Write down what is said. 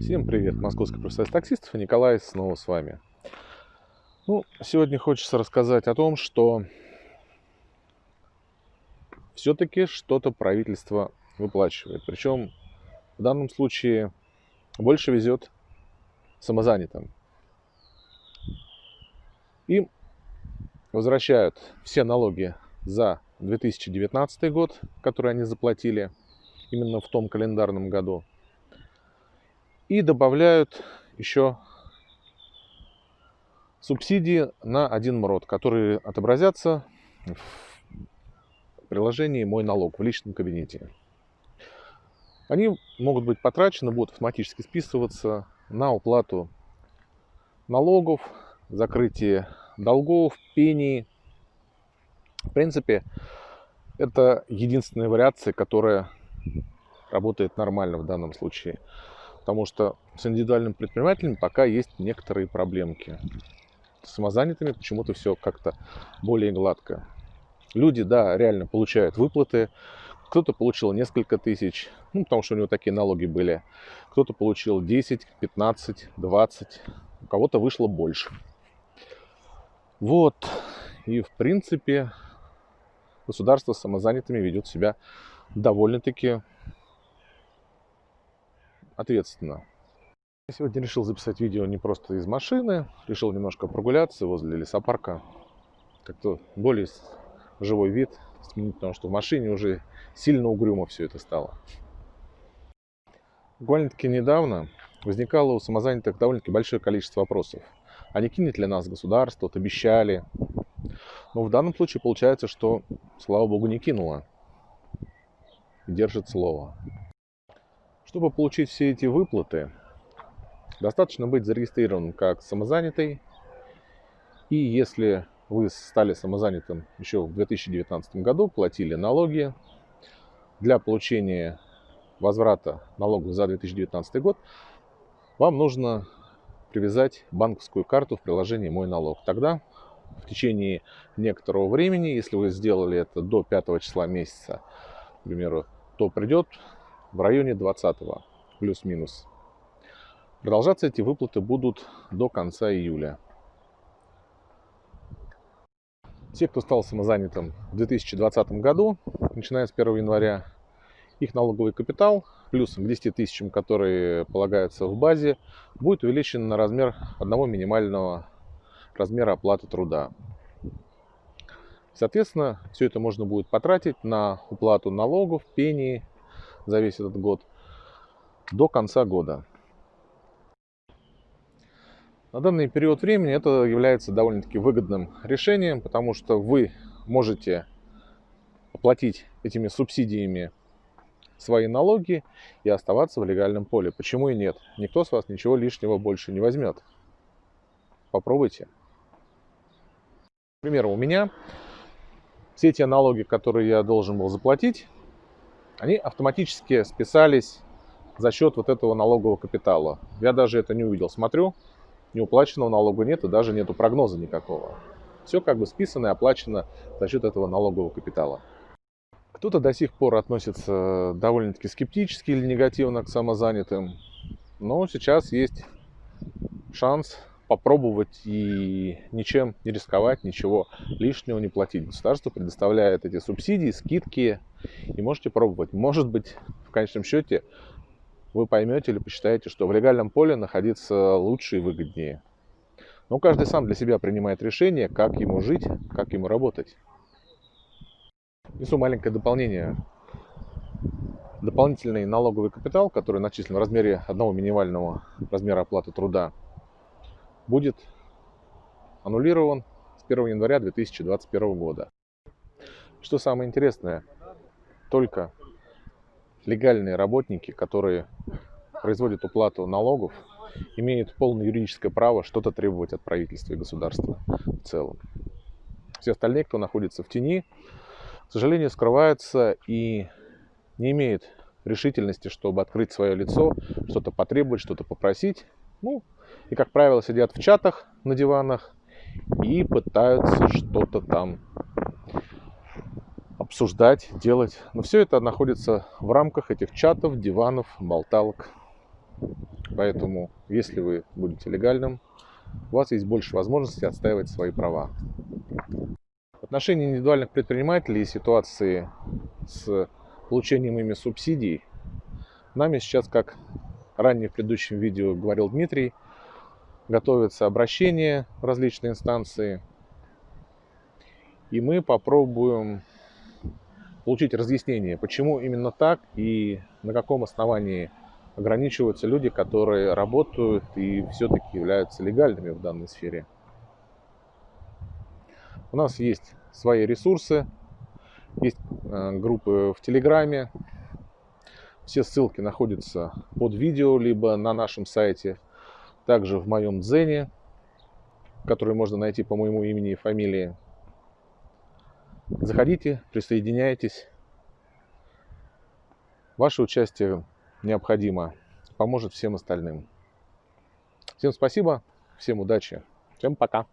Всем привет, Московский профсоюз таксистов Николай снова с вами. Ну, сегодня хочется рассказать о том, что все-таки что-то правительство выплачивает. Причем в данном случае больше везет самозанятым. Им возвращают все налоги за 2019 год, которые они заплатили именно в том календарном году. И добавляют еще субсидии на один МРОД, которые отобразятся в приложении «Мой налог» в личном кабинете. Они могут быть потрачены, будут автоматически списываться на уплату налогов, закрытие долгов, пений. В принципе, это единственная вариация, которая работает нормально в данном случае. Потому что с индивидуальным предпринимателем пока есть некоторые проблемки. С самозанятыми почему-то все как-то более гладко. Люди, да, реально получают выплаты. Кто-то получил несколько тысяч, ну, потому что у него такие налоги были. Кто-то получил 10, 15, 20. У кого-то вышло больше. Вот. И, в принципе, государство с самозанятыми ведет себя довольно-таки ответственно. Я сегодня решил записать видео не просто из машины, решил немножко прогуляться возле лесопарка, как-то более живой вид потому что в машине уже сильно угрюмо все это стало. Буквально-таки недавно возникало у самозанятых довольно-таки большое количество вопросов. А не кинет ли нас государство, вот обещали. Но в данном случае получается, что, слава богу, не кинуло. Держит слово. Чтобы получить все эти выплаты, достаточно быть зарегистрированным как самозанятый. И если вы стали самозанятым еще в 2019 году, платили налоги, для получения возврата налогов за 2019 год вам нужно привязать банковскую карту в приложении «Мой налог». Тогда в течение некоторого времени, если вы сделали это до 5 числа месяца, к примеру, то придет в районе 20 плюс-минус. Продолжаться эти выплаты будут до конца июля. Те, кто стал самозанятым в 2020 году, начиная с 1 января, их налоговый капитал плюс к 10 тысячам, которые полагаются в базе, будет увеличен на размер одного минимального размера оплаты труда. Соответственно, все это можно будет потратить на уплату налогов, пений за весь этот год до конца года. На данный период времени это является довольно-таки выгодным решением, потому что вы можете оплатить этими субсидиями свои налоги и оставаться в легальном поле. Почему и нет? Никто с вас ничего лишнего больше не возьмет. Попробуйте. К примеру, у меня все те налоги, которые я должен был заплатить, они автоматически списались за счет вот этого налогового капитала. Я даже это не увидел. Смотрю, неуплаченного налога нет и даже нету прогноза никакого. Все как бы списано и оплачено за счет этого налогового капитала. Кто-то до сих пор относится довольно-таки скептически или негативно к самозанятым, но сейчас есть шанс попробовать и ничем не рисковать, ничего лишнего не платить. Государство предоставляет эти субсидии, скидки, и можете пробовать. Может быть, в конечном счете, вы поймете или посчитаете, что в легальном поле находиться лучше и выгоднее. Но каждый сам для себя принимает решение, как ему жить, как ему работать. Несу маленькое дополнение. Дополнительный налоговый капитал, который начислен в размере одного минимального размера оплаты труда, будет аннулирован с 1 января 2021 года. Что самое интересное, только легальные работники, которые производят уплату налогов, имеют полное юридическое право что-то требовать от правительства и государства в целом. Все остальные, кто находится в тени, к сожалению, скрывается и не имеет решительности, чтобы открыть свое лицо, что-то потребовать, что-то попросить. Ну, и, как правило, сидят в чатах на диванах и пытаются что-то там обсуждать, делать. Но все это находится в рамках этих чатов, диванов, болталок. Поэтому, если вы будете легальным, у вас есть больше возможностей отстаивать свои права. В отношении индивидуальных предпринимателей и ситуации с получением ими субсидий, нами сейчас, как ранее в предыдущем видео говорил Дмитрий, готовится обращение в различные инстанции, и мы попробуем получить разъяснение, почему именно так и на каком основании ограничиваются люди, которые работают и все-таки являются легальными в данной сфере. У нас есть свои ресурсы, есть э, группы в Телеграме. Все ссылки находятся под видео, либо на нашем сайте, также в моем Дзене, который можно найти по моему имени и фамилии. Заходите, присоединяйтесь. Ваше участие необходимо, поможет всем остальным. Всем спасибо, всем удачи, всем пока.